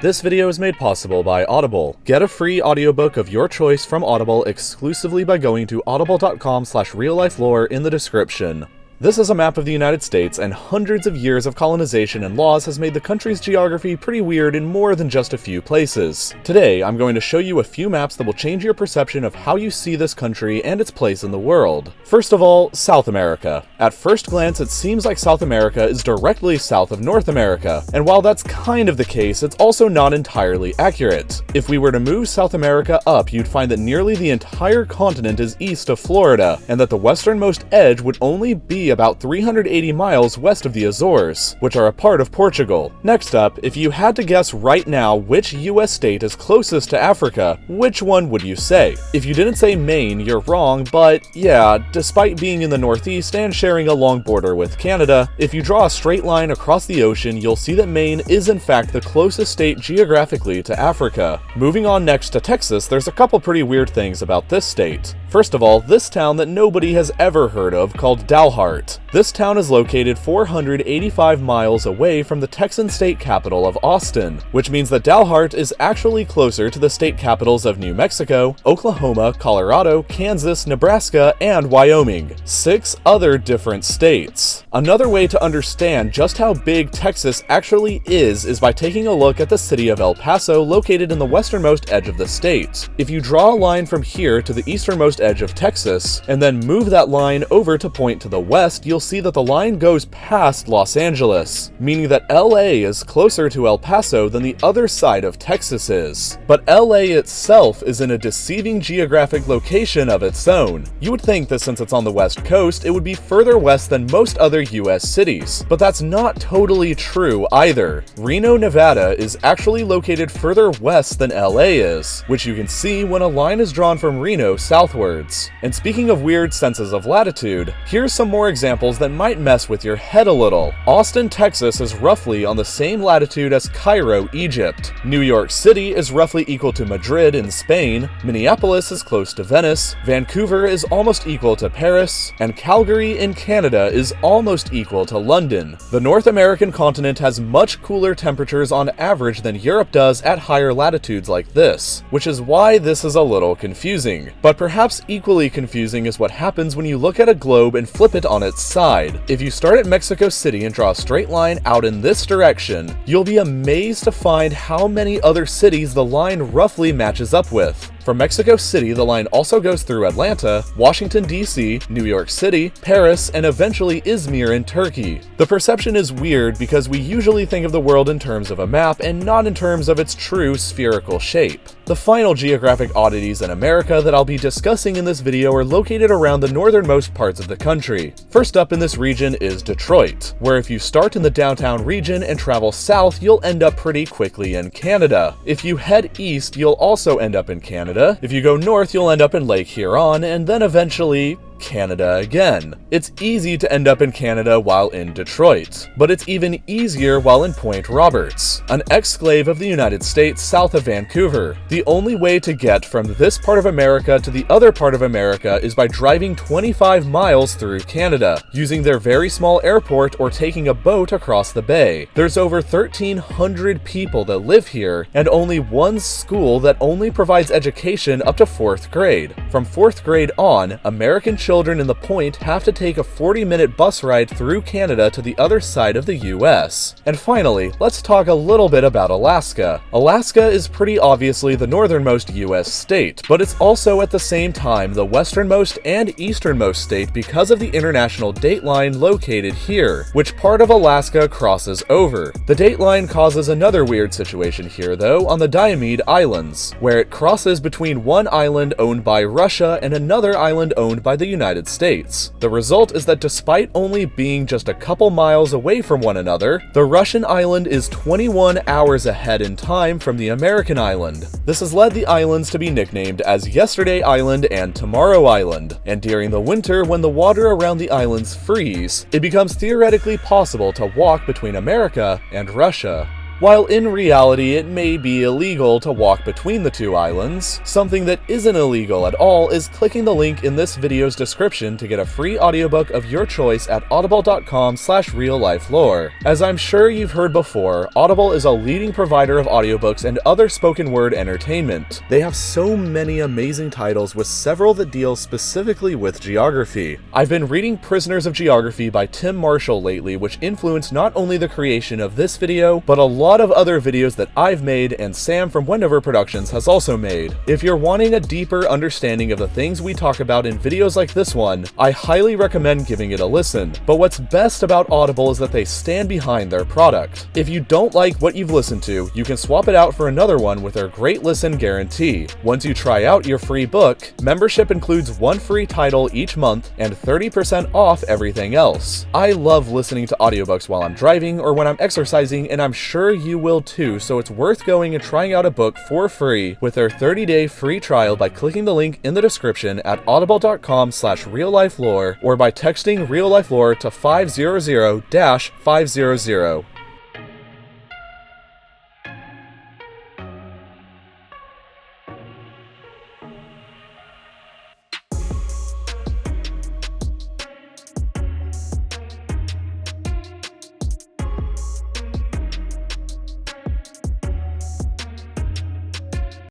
This video is made possible by Audible. Get a free audiobook of your choice from Audible exclusively by going to audible.com slash reallifelore in the description. This is a map of the United States, and hundreds of years of colonization and laws has made the country's geography pretty weird in more than just a few places. Today, I'm going to show you a few maps that will change your perception of how you see this country and its place in the world. First of all, South America. At first glance, it seems like South America is directly south of North America, and while that's kind of the case, it's also not entirely accurate. If we were to move South America up, you'd find that nearly the entire continent is east of Florida, and that the westernmost edge would only be about 380 miles west of the Azores, which are a part of Portugal. Next up, if you had to guess right now which US state is closest to Africa, which one would you say? If you didn't say Maine, you're wrong, but yeah, despite being in the northeast and sharing a long border with Canada, if you draw a straight line across the ocean, you'll see that Maine is in fact the closest state geographically to Africa. Moving on next to Texas, there's a couple pretty weird things about this state. First of all, this town that nobody has ever heard of called Dalhart. This town is located 485 miles away from the Texan state capital of Austin, which means that Dalhart is actually closer to the state capitals of New Mexico, Oklahoma, Colorado, Kansas, Nebraska, and Wyoming. Six other different states. Another way to understand just how big Texas actually is is by taking a look at the city of El Paso located in the westernmost edge of the state. If you draw a line from here to the easternmost edge of Texas, and then move that line over to point to the west, you'll see that the line goes past Los Angeles, meaning that LA is closer to El Paso than the other side of Texas is. But LA itself is in a deceiving geographic location of its own. You would think that since it's on the west coast, it would be further west than most other US cities, but that's not totally true either. Reno, Nevada is actually located further west than LA is, which you can see when a line is drawn from Reno southwards. and speaking of weird senses of latitude, here's some more examples that might mess with your head a little. Austin, Texas is roughly on the same latitude as Cairo, Egypt. New York City is roughly equal to Madrid in Spain, Minneapolis is close to Venice, Vancouver is almost equal to Paris, and Calgary in Canada is almost equal to London. The North American continent has much cooler temperatures on average than Europe does at higher latitudes like this, which is why this is a little confusing. But perhaps equally confusing is what happens when you look at a globe and flip it on its side. If you start at Mexico City and draw a straight line out in this direction, you'll be amazed to find how many other cities the line roughly matches up with. From Mexico City, the line also goes through Atlanta, Washington DC, New York City, Paris, and eventually Izmir in Turkey. The perception is weird because we usually think of the world in terms of a map and not in terms of its true spherical shape. The final geographic oddities in America that I'll be discussing in this video are located around the northernmost parts of the country. First up in this region is Detroit, where if you start in the downtown region and travel south, you'll end up pretty quickly in Canada. If you head east, you'll also end up in Canada, Canada. If you go north, you'll end up in Lake Huron, and then eventually Canada again. It's easy to end up in Canada while in Detroit, but it's even easier while in Point Roberts, an exclave of the United States south of Vancouver. The only way to get from this part of America to the other part of America is by driving 25 miles through Canada, using their very small airport or taking a boat across the bay. There's over 1,300 people that live here, and only one school that only provides education up to 4th grade. From 4th grade on, American children children in the point have to take a 40 minute bus ride through Canada to the other side of the US. And finally, let's talk a little bit about Alaska. Alaska is pretty obviously the northernmost US state, but it's also at the same time the westernmost and easternmost state because of the international dateline located here, which part of Alaska crosses over. The dateline causes another weird situation here though on the Diomede Islands, where it crosses between one island owned by Russia and another island owned by the United United States. The result is that despite only being just a couple miles away from one another, the Russian island is 21 hours ahead in time from the American island. This has led the islands to be nicknamed as Yesterday Island and Tomorrow Island, and during the winter when the water around the islands freeze, it becomes theoretically possible to walk between America and Russia. While in reality it may be illegal to walk between the two islands. Something that isn't illegal at all is clicking the link in this video's description to get a free audiobook of your choice at audible.com slash real-life-lore. As I'm sure you've heard before, Audible is a leading provider of audiobooks and other spoken word entertainment. They have so many amazing titles with several that deal specifically with geography. I've been reading Prisoners of Geography by Tim Marshall lately, which influenced not only the creation of this video, but a lot of other videos that I've made and Sam from Wendover Productions has also made. If you're wanting a deeper understanding of the things we talk about in videos like this one, I highly recommend giving it a listen. But what's best about Audible is that they stand behind their product. If you don't like what you've listened to, you can swap it out for another one with their great listen guarantee. Once you try out your free book, membership includes one free title each month and 30% off everything else. I love listening to audiobooks while I'm driving or when I'm exercising, and I'm sure you will too, so it's worth going and trying out a book for free with their 30-day free trial by clicking the link in the description at audible.com slash reallifelore or by texting reallifelore to 500-500.